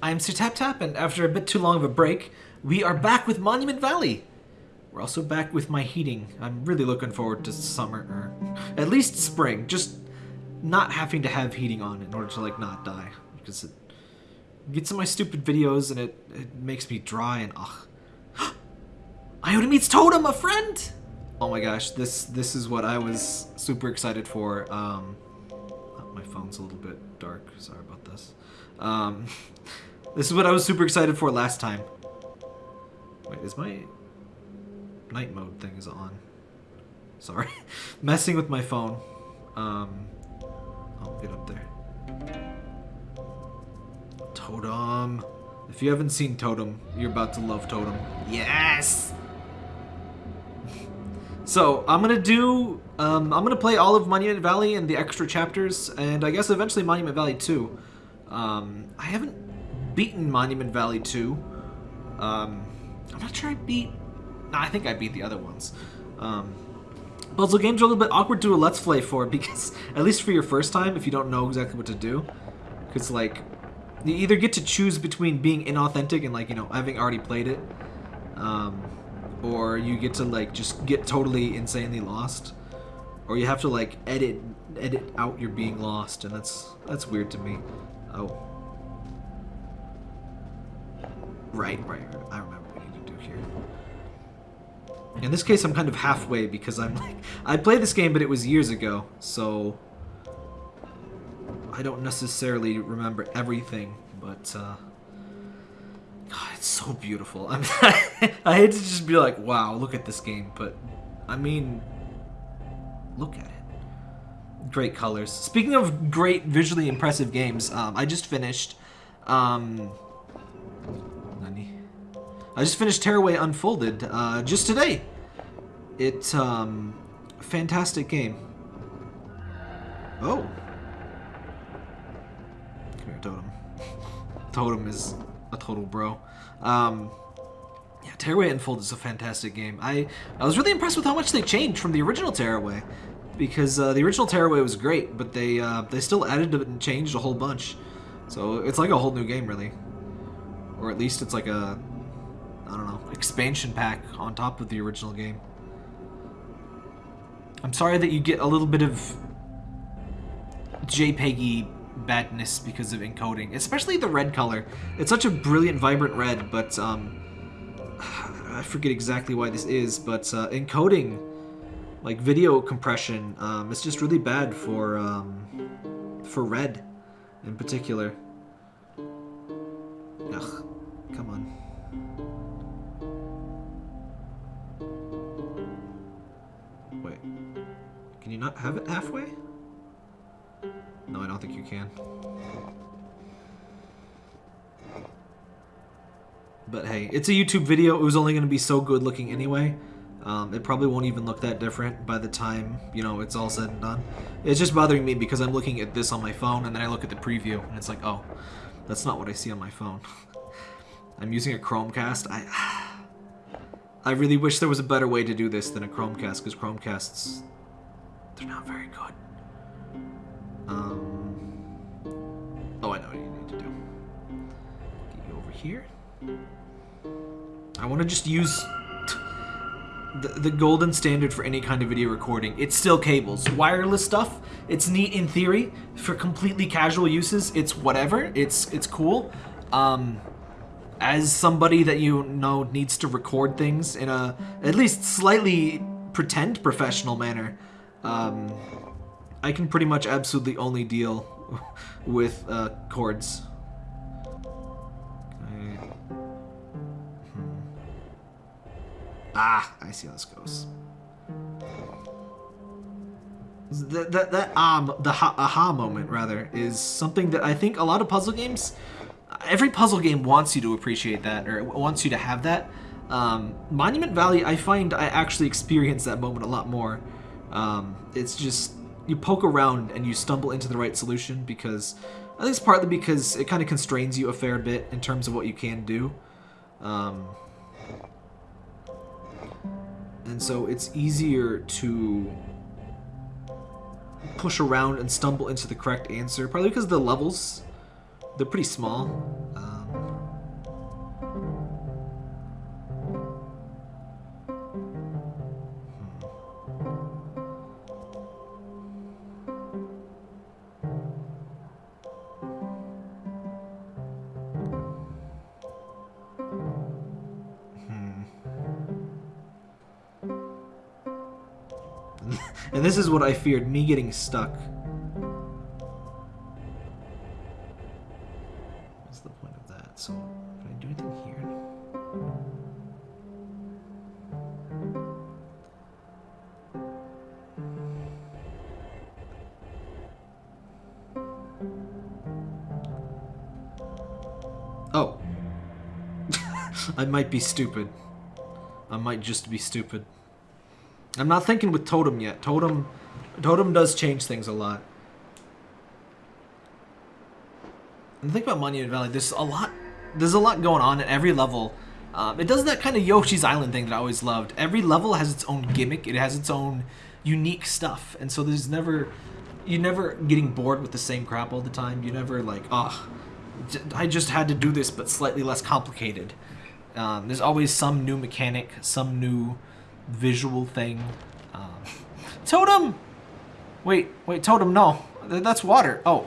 I'm Sir Tap Tap, and after a bit too long of a break, we are back with Monument Valley. We're also back with my heating. I'm really looking forward to summer, or at least spring. Just not having to have heating on in order to like not die, because it gets in my stupid videos and it, it makes me dry and ugh. Ida meets Totem, a friend. Oh my gosh, this this is what I was super excited for. Um, oh, my phone's a little bit dark. Sorry about this. Um, this is what I was super excited for last time. Wait, is my night mode thing is on? Sorry, messing with my phone. Um, I'll get up there. Totem. If you haven't seen Totem, you're about to love Totem. Yes. So I'm gonna do. Um, I'm gonna play all of Monument Valley and the extra chapters, and I guess eventually Monument Valley 2. Um, I haven't beaten Monument Valley 2. Um, I'm not sure I beat. Nah, I think I beat the other ones. Um, puzzle games are a little bit awkward to a let's play for because at least for your first time, if you don't know exactly what to do, because like you either get to choose between being inauthentic and like you know having already played it, um, or you get to like just get totally insanely lost, or you have to like edit edit out your being lost, and that's that's weird to me. Oh. Right, right, right. I remember what you need to do here. In this case, I'm kind of halfway because I'm like... I played this game, but it was years ago, so... I don't necessarily remember everything, but, uh... God, it's so beautiful. I I hate to just be like, wow, look at this game, but... I mean... Look at it. Great colors. Speaking of great, visually impressive games, um, I just finished... Um, I just finished Tearaway Unfolded uh, just today. It's um, fantastic game. Oh. Come here, Totem. Totem is a total bro. Um, yeah, Tearaway Unfolded is a fantastic game. I, I was really impressed with how much they changed from the original Tearaway. Because uh, the original Tearaway was great, but they uh, they still added and changed a whole bunch. So it's like a whole new game, really. Or at least it's like a I don't know, expansion pack on top of the original game. I'm sorry that you get a little bit of JPEGy badness because of encoding, especially the red color. It's such a brilliant, vibrant red, but um, I forget exactly why this is, but uh, encoding, like video compression, um, it's just really bad for um, for red in particular. Ugh, come on. Can you not have it halfway? No, I don't think you can. But hey, it's a YouTube video. It was only going to be so good looking anyway. Um, it probably won't even look that different by the time, you know, it's all said and done. It's just bothering me because I'm looking at this on my phone and then I look at the preview and it's like, oh, that's not what I see on my phone. I'm using a Chromecast. I, I really wish there was a better way to do this than a Chromecast because Chromecasts they're not very good. Um, oh, I know what you need to do. Get you over here. I want to just use the, the golden standard for any kind of video recording. It's still cables. Wireless stuff, it's neat in theory. For completely casual uses, it's whatever. It's it's cool. Um, as somebody that you know needs to record things in a at least slightly pretend professional manner, um, I can pretty much absolutely only deal with uh, cords. Okay. Hmm. Ah, I see how this goes. That, that, that um, the ha aha moment, rather, is something that I think a lot of puzzle games, every puzzle game wants you to appreciate that, or wants you to have that. Um, Monument Valley, I find I actually experience that moment a lot more. Um, it's just you poke around and you stumble into the right solution because I think it's partly because it kind of constrains you a fair bit in terms of what you can do. Um, and so it's easier to push around and stumble into the correct answer, probably because the levels, they're pretty small. Um, and this is what I feared, me getting stuck. What's the point of that? So, can I do anything here? Oh. I might be stupid. I might just be stupid. I'm not thinking with Totem yet. Totem, Totem does change things a lot. And think about Monument Valley. There's a lot. There's a lot going on at every level. Um, it does that kind of Yoshi's Island thing that I always loved. Every level has its own gimmick. It has its own unique stuff, and so there's never, you're never getting bored with the same crap all the time. You never like, oh, I just had to do this, but slightly less complicated. Um, there's always some new mechanic, some new visual thing. Um, totem! Wait, wait, totem, no. That's water. Oh.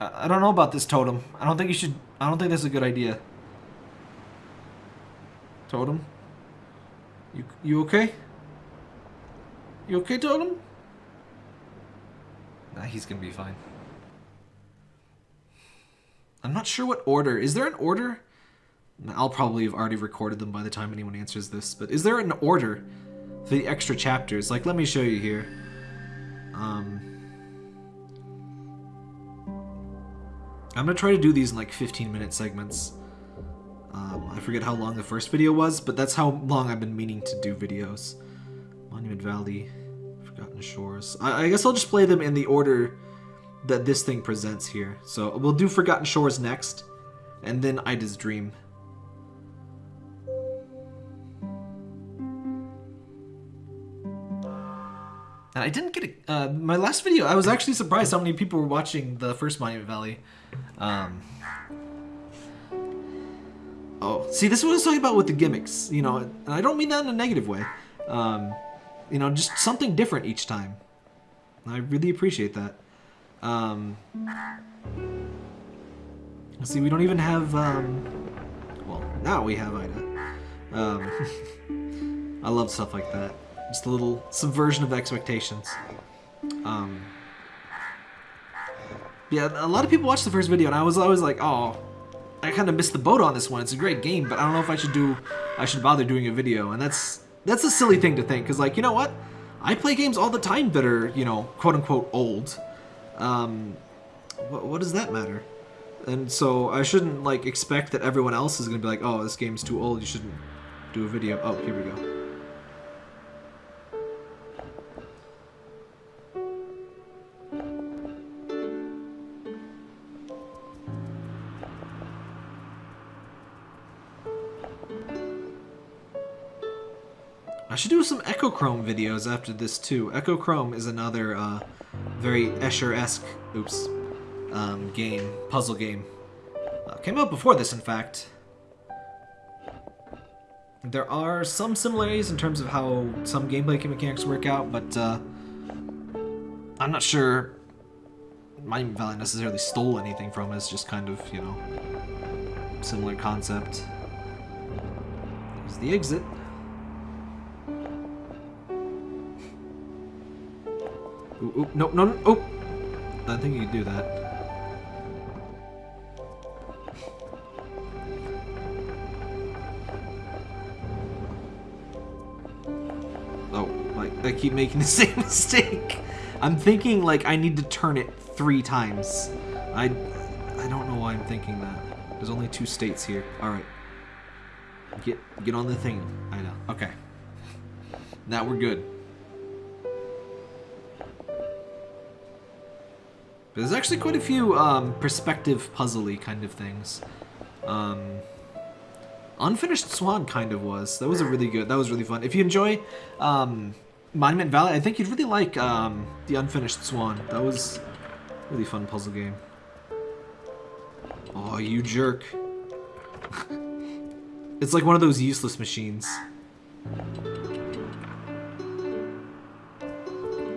I, don't know about this totem. I don't think you should... I don't think that's a good idea. Totem? You, you okay? You okay, Totem? Nah, he's gonna be fine. I'm not sure what order. Is there an order? I'll probably have already recorded them by the time anyone answers this, but is there an order for the extra chapters? Like, let me show you here. Um, I'm gonna try to do these in like 15 minute segments. Um, I forget how long the first video was, but that's how long I've been meaning to do videos. Monument Valley, Forgotten Shores. I, I guess I'll just play them in the order that this thing presents here. So we'll do Forgotten Shores next, and then Ida's Dream. And I didn't get a, uh, my last video. I was actually surprised how many people were watching the first Monument Valley. Um, oh, see, this is what I was talking about with the gimmicks. You know, and I don't mean that in a negative way. Um, you know, just something different each time. I really appreciate that. Um, see, we don't even have. Um, well, now we have Ida. Um, I love stuff like that. Just a little subversion of expectations. Um, yeah, a lot of people watched the first video, and I was always like, oh, I kind of missed the boat on this one. It's a great game, but I don't know if I should do, I should bother doing a video, and that's that's a silly thing to think, because like, you know what? I play games all the time that are, you know, quote unquote old. Um, what, what does that matter? And so I shouldn't like expect that everyone else is gonna be like, oh, this game's too old. You shouldn't do a video. Oh, here we go. Echochrome videos after this too. Echochrome is another uh, very Escher-esque, oops, um, game, puzzle game. Uh, came out before this, in fact. There are some similarities in terms of how some gameplay mechanics work out, but uh, I'm not sure Monument Valley necessarily stole anything from it. It's just kind of, you know, similar concept. There's the exit. Ooh, ooh, no, no, no, oh! I think you can do that. Oh, like, I keep making the same mistake. I'm thinking, like, I need to turn it three times. I, I don't know why I'm thinking that. There's only two states here. Alright. Get, get on the thing. I know. Okay. Now we're good. There's actually quite a few um, perspective puzzly kind of things. Um, Unfinished Swan kind of was. That was a really good. That was really fun. If you enjoy um, Monument Valley, I think you'd really like um, the Unfinished Swan. That was really fun puzzle game. Oh, you jerk. it's like one of those useless machines.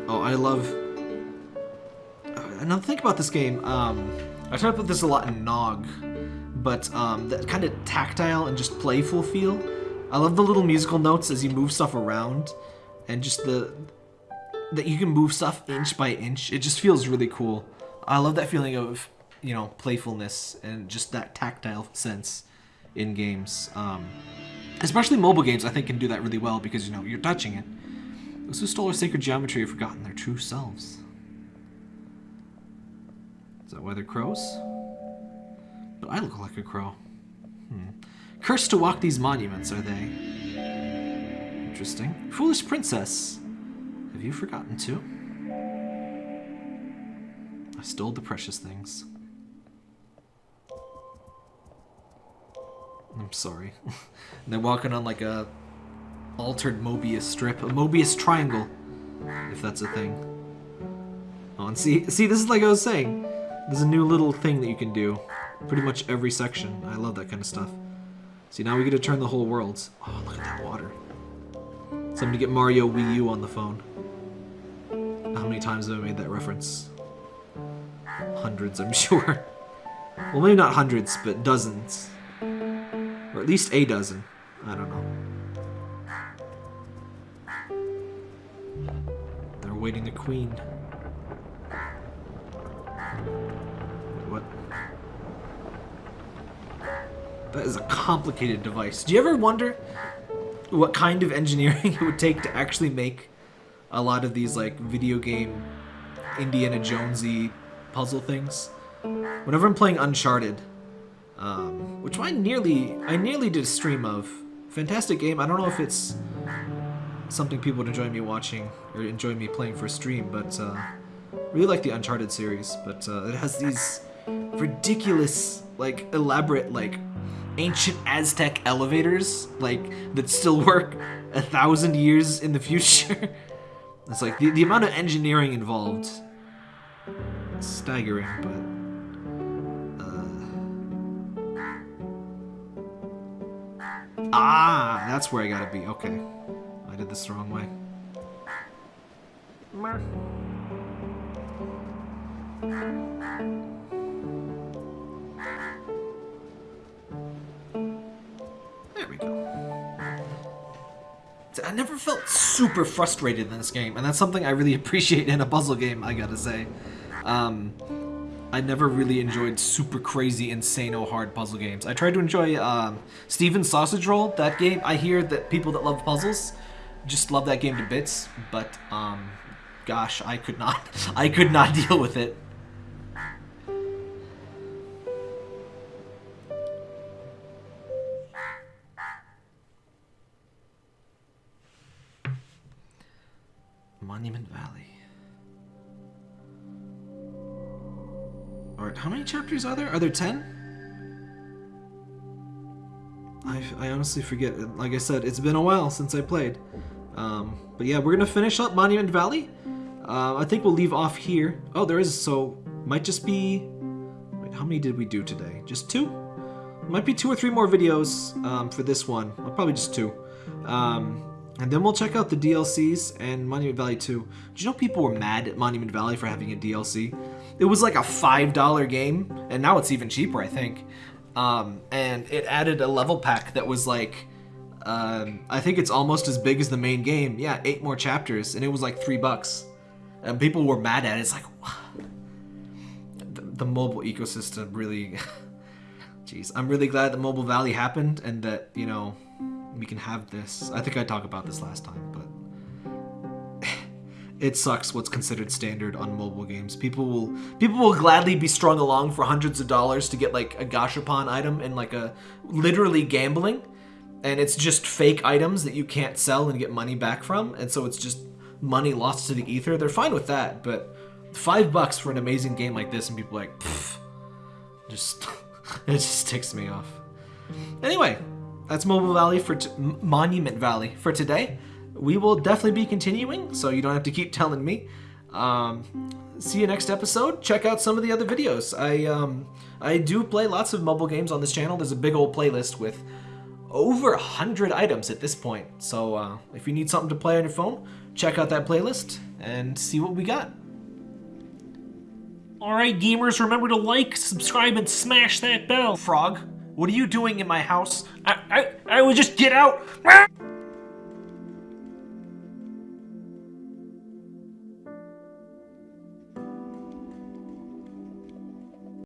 Oh, I love now think about this game. Um, I try to put this a lot in Nog, but um, that kind of tactile and just playful feel. I love the little musical notes as you move stuff around. and just the that you can move stuff inch by inch. It just feels really cool. I love that feeling of you know playfulness and just that tactile sense in games. Um, especially mobile games, I think can do that really well because you know you're touching it. Those who stole our sacred geometry have forgotten their true selves. That why they're crows? But I look like a crow. Hmm. Cursed to walk these monuments, are they? Interesting. Foolish princess. Have you forgotten too? I stole the precious things. I'm sorry. they're walking on like a altered Mobius strip, a Mobius triangle, if that's a thing. Oh, and see, see, this is like I was saying. There's a new little thing that you can do. Pretty much every section. I love that kind of stuff. See, now we get to turn the whole world. Oh, look at that water. Somebody get Mario Wii U on the phone. How many times have I made that reference? Hundreds, I'm sure. Well, maybe not hundreds, but dozens. Or at least a dozen. I don't know. They're waiting the queen. That is a complicated device. Do you ever wonder what kind of engineering it would take to actually make a lot of these like video game Indiana Jonesy puzzle things? Whenever I'm playing Uncharted, um, which I nearly I nearly did a stream of. Fantastic game. I don't know if it's something people would enjoy me watching or enjoy me playing for a stream, but uh, really like the Uncharted series. But uh, it has these ridiculous, like elaborate, like ancient Aztec elevators, like that still work a thousand years in the future. it's like the, the amount of engineering involved. Staggering, but Ah, that's where I gotta be. Okay. I did this the wrong way. I never felt super frustrated in this game, and that's something I really appreciate in a puzzle game, I gotta say. Um, I never really enjoyed super crazy, insane, hard puzzle games. I tried to enjoy um, Stephen's Sausage Roll. That game, I hear that people that love puzzles just love that game to bits, but um, gosh, I could not. I could not deal with it. Monument Valley. Alright, how many chapters are there? Are there 10? I, I honestly forget. Like I said, it's been a while since I played. Um, but yeah, we're going to finish up Monument Valley. Uh, I think we'll leave off here. Oh, there is, so might just be... Wait, how many did we do today? Just two? Might be two or three more videos um, for this one. Well, probably just two. Um, and then we'll check out the DLCs and Monument Valley 2. Did you know people were mad at Monument Valley for having a DLC? It was like a $5 game, and now it's even cheaper, I think. Um, and it added a level pack that was like, um, I think it's almost as big as the main game. Yeah, eight more chapters, and it was like three bucks. And people were mad at it. It's like, the, the mobile ecosystem really. Jeez, I'm really glad that Mobile Valley happened and that, you know, we can have this. I think I talked about this last time, but it sucks what's considered standard on mobile games. People will people will gladly be strung along for hundreds of dollars to get like a gashapon item and like a literally gambling and it's just fake items that you can't sell and get money back from and so it's just money lost to the ether. They're fine with that, but 5 bucks for an amazing game like this and people like just it just ticks me off. Anyway, that's Mobile Valley for Monument Valley for today we will definitely be continuing, so you don't have to keep telling me. Um, see you next episode. Check out some of the other videos. I um, I do play lots of mobile games on this channel. There's a big old playlist with over a hundred items at this point. So uh, if you need something to play on your phone, check out that playlist and see what we got. Alright gamers, remember to like, subscribe, and smash that bell. Frog, what are you doing in my house? I, I, I would just get out.